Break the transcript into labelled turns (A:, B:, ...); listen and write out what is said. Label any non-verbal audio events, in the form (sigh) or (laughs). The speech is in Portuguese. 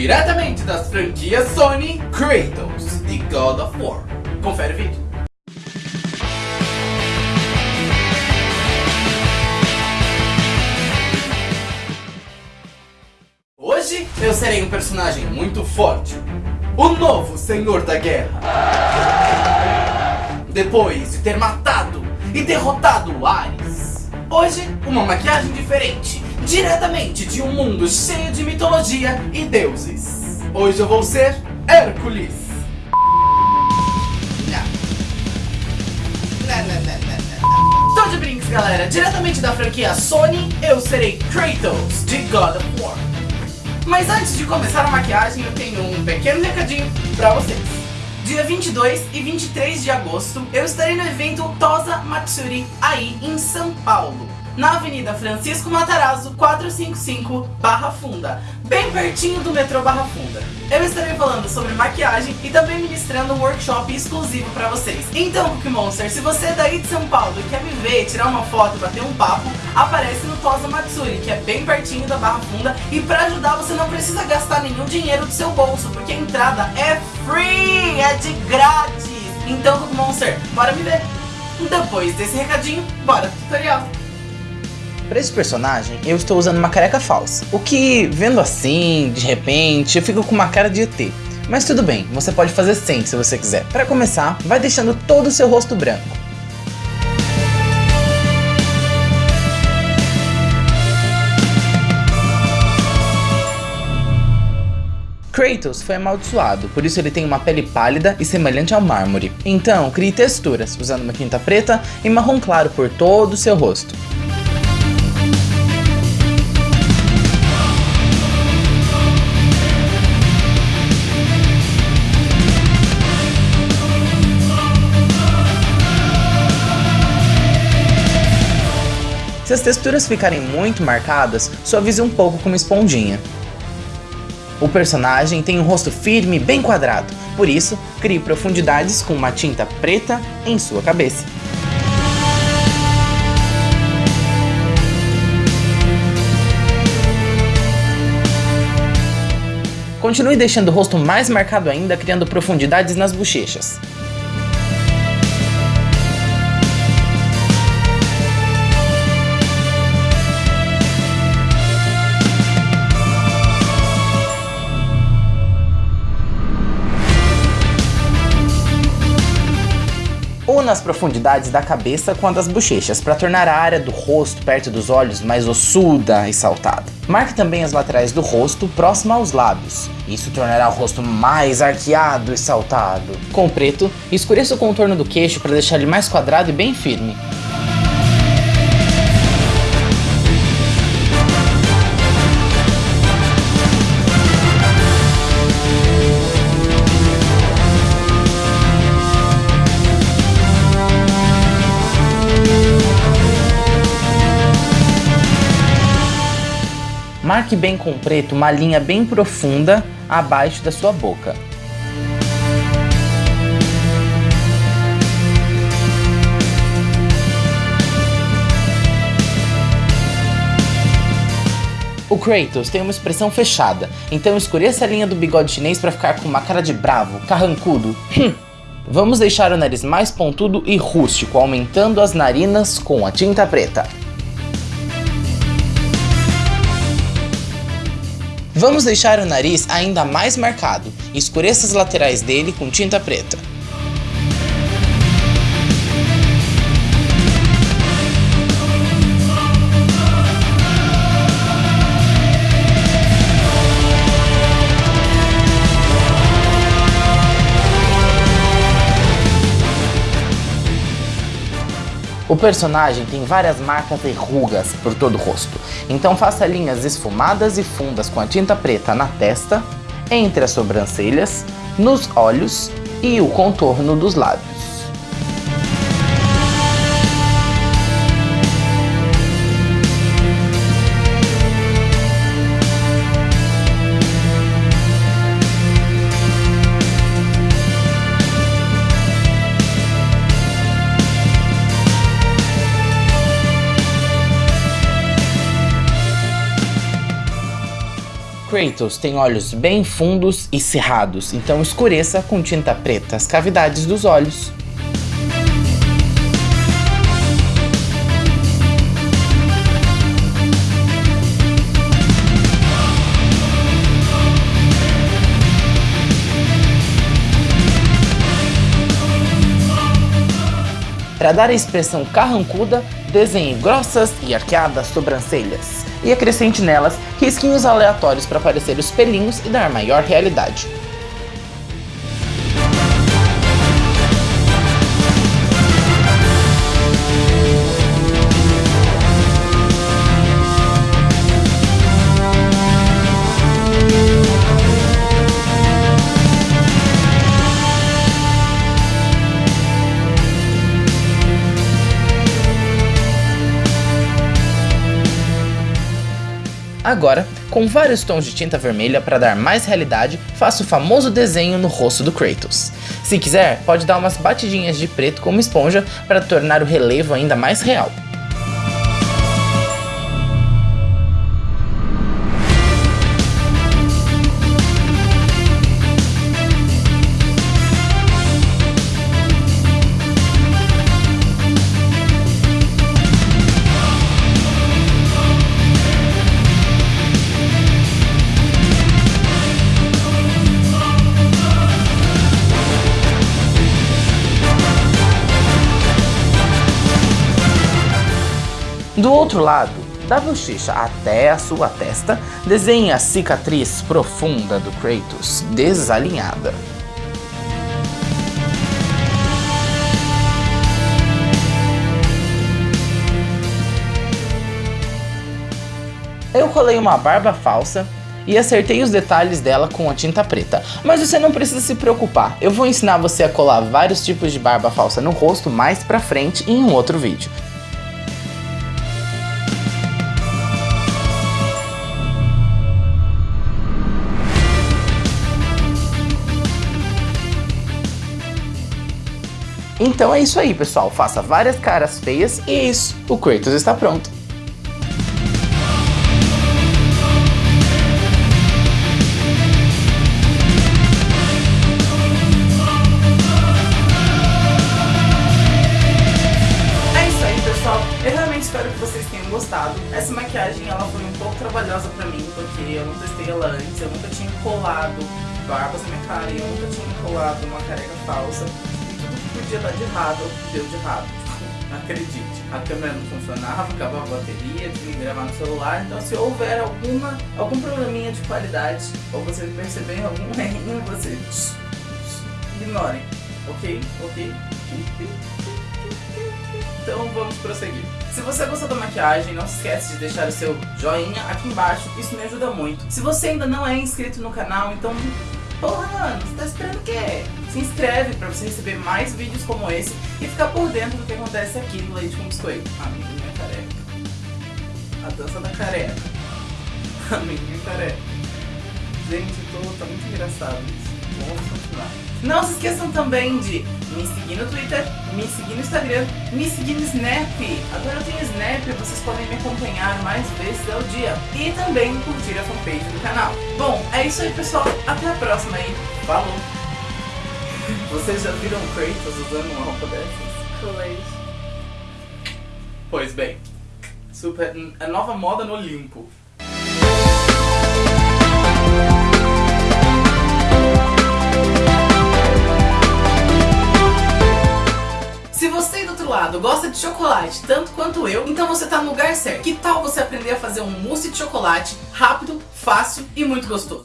A: Diretamente das franquias Sony, Kratos e God of War. Confere o vídeo. Hoje eu serei um personagem muito forte. O novo Senhor da Guerra. Depois de ter matado e derrotado Ares. Hoje, uma maquiagem diferente. Diretamente de um mundo cheio de mitologia e deuses. Hoje eu vou ser Hércules. Tô de brinks, galera. Diretamente da franquia Sony, eu serei Kratos, de God of War. Mas antes de começar a maquiagem, eu tenho um pequeno recadinho pra vocês. Dia 22 e 23 de agosto, eu estarei no evento Tosa Matsuri, aí em São Paulo na Avenida Francisco Matarazzo, 455, Barra Funda, bem pertinho do metrô Barra Funda. Eu estarei falando sobre maquiagem e também ministrando um workshop exclusivo para vocês. Então, Cookie Monster, se você é daí de São Paulo e quer me ver, tirar uma foto bater um papo, aparece no Tosa Matsuri, que é bem pertinho da Barra Funda, e para ajudar você não precisa gastar nenhum dinheiro do seu bolso, porque a entrada é free, é de grátis. Então, Cookie Monster, bora me ver. Depois desse recadinho, bora pro tutorial.
B: Para esse personagem, eu estou usando uma careca falsa. O que, vendo assim, de repente, eu fico com uma cara de ET. Mas tudo bem, você pode fazer sem se você quiser. Para começar, vai deixando todo o seu rosto branco. Kratos foi amaldiçoado, por isso ele tem uma pele pálida e semelhante ao mármore. Então, crie texturas, usando uma tinta preta e marrom claro por todo o seu rosto. Se as texturas ficarem muito marcadas, suavize um pouco com uma esponjinha. O personagem tem um rosto firme e bem quadrado, por isso, crie profundidades com uma tinta preta em sua cabeça. Continue deixando o rosto mais marcado ainda, criando profundidades nas bochechas. Una as profundidades da cabeça com a das bochechas, para tornar a área do rosto perto dos olhos mais ossuda e saltada. Marque também as laterais do rosto próximo aos lábios. Isso tornará o rosto mais arqueado e saltado. Com preto, escureça o contorno do queixo para deixar ele mais quadrado e bem firme. Marque bem com preto uma linha bem profunda abaixo da sua boca. O Kratos tem uma expressão fechada, então escureça a linha do bigode chinês para ficar com uma cara de bravo, carrancudo. Hum. Vamos deixar o nariz mais pontudo e rústico, aumentando as narinas com a tinta preta. Vamos deixar o nariz ainda mais marcado, escureça as laterais dele com tinta preta. O personagem tem várias marcas e rugas por todo o rosto, então faça linhas esfumadas e fundas com a tinta preta na testa, entre as sobrancelhas, nos olhos e o contorno dos lábios. Kratos tem olhos bem fundos e cerrados, então escureça com tinta preta as cavidades dos olhos. Para dar a expressão carrancuda, desenhe grossas e arqueadas sobrancelhas e acrescente nelas risquinhos aleatórios para parecer os pelinhos e dar maior realidade. Agora, com vários tons de tinta vermelha para dar mais realidade, faça o famoso desenho no rosto do Kratos. Se quiser, pode dar umas batidinhas de preto como esponja para tornar o relevo ainda mais real. Do outro lado, da bochecha até a sua testa, desenhe a cicatriz profunda do Kratos, desalinhada. Eu colei uma barba falsa e acertei os detalhes dela com a tinta preta. Mas você não precisa se preocupar, eu vou ensinar você a colar vários tipos de barba falsa no rosto mais pra frente em um outro vídeo. Então é isso aí, pessoal. Faça várias caras feias e é isso. O Kratos está pronto.
A: É espero que vocês tenham gostado. Essa maquiagem ela foi um pouco trabalhosa pra mim, porque eu não testei ela antes, eu nunca tinha colado barbas na minha cara e eu nunca tinha colado uma careca falsa podia dar de errado, deu de errado. Acredite, a câmera não funcionava, acabava a bateria, tinha que gravar no celular, então se houver alguma, algum probleminha de qualidade, ou você perceber algum (laughs) errinho, você ignorem, ok? Ok? Então vamos prosseguir. Se você gostou da maquiagem, não se esquece de deixar o seu joinha aqui embaixo, isso me ajuda muito. Se você ainda não é inscrito no canal, então Porra, mano, você tá esperando o quê? Se inscreve pra você receber mais vídeos como esse e ficar por dentro do que acontece aqui no Leite com Biscoito. A menina careca. A dança da careca. A menina careca. Gente, tô, tá muito engraçado isso. Vamos continuar. Não se esqueçam também de me seguir no Twitter, me seguir no Instagram, me seguir no Snap. Agora eu tenho Snap, vocês podem me acompanhar mais vezes ao dia. E também curtir a fanpage do canal. Bom, é isso aí pessoal. Até a próxima aí. Falou! Vocês já viram Kratos usando uma roupa dessas?
C: Colei.
A: Pois bem, super, a nova moda no Olimpo. De chocolate tanto quanto eu, então você tá no lugar certo. Que tal você aprender a fazer um mousse de chocolate rápido, fácil e muito gostoso?